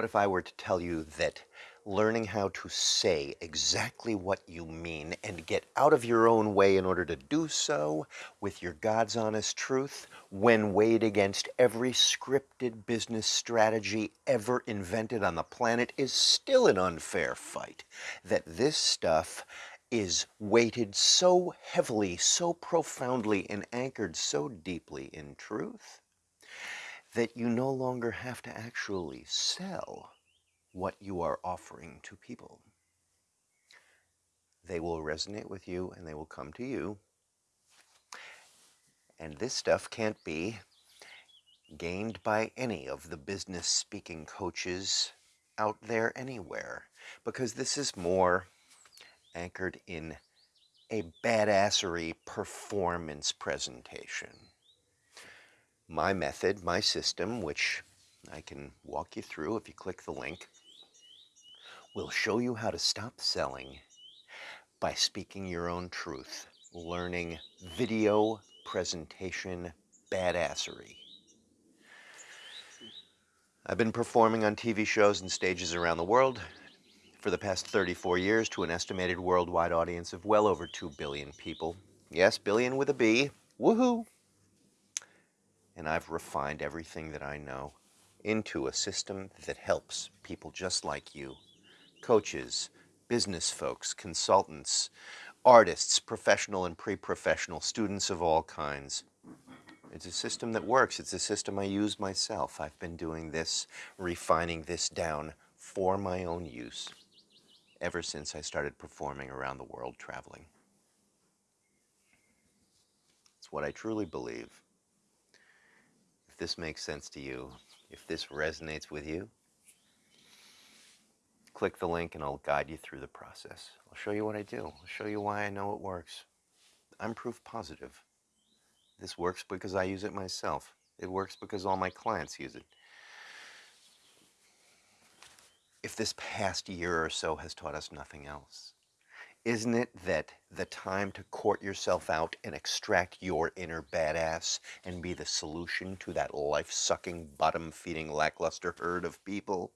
What if I were to tell you that learning how to say exactly what you mean and get out of your own way in order to do so with your God's honest truth when weighed against every scripted business strategy ever invented on the planet is still an unfair fight? That this stuff is weighted so heavily, so profoundly, and anchored so deeply in truth that you no longer have to actually sell what you are offering to people. They will resonate with you and they will come to you. And this stuff can't be gained by any of the business speaking coaches out there anywhere because this is more anchored in a badassery performance presentation. My method, my system, which I can walk you through if you click the link, will show you how to stop selling by speaking your own truth, learning video presentation badassery. I've been performing on TV shows and stages around the world for the past 34 years to an estimated worldwide audience of well over 2 billion people. Yes, billion with a B. Woohoo! And I've refined everything that I know into a system that helps people just like you coaches, business folks, consultants, artists, professional and pre-professional, students of all kinds. It's a system that works. It's a system I use myself. I've been doing this, refining this down for my own use ever since I started performing around the world traveling. It's what I truly believe. This makes sense to you, if this resonates with you, click the link and I'll guide you through the process. I'll show you what I do. I'll show you why I know it works. I'm proof positive. This works because I use it myself. It works because all my clients use it. If this past year or so has taught us nothing else, isn't it that the time to court yourself out and extract your inner badass and be the solution to that life-sucking, bottom-feeding, lackluster herd of people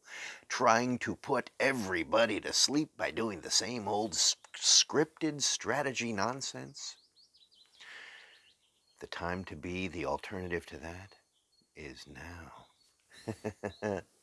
trying to put everybody to sleep by doing the same old scripted strategy nonsense? The time to be the alternative to that is now.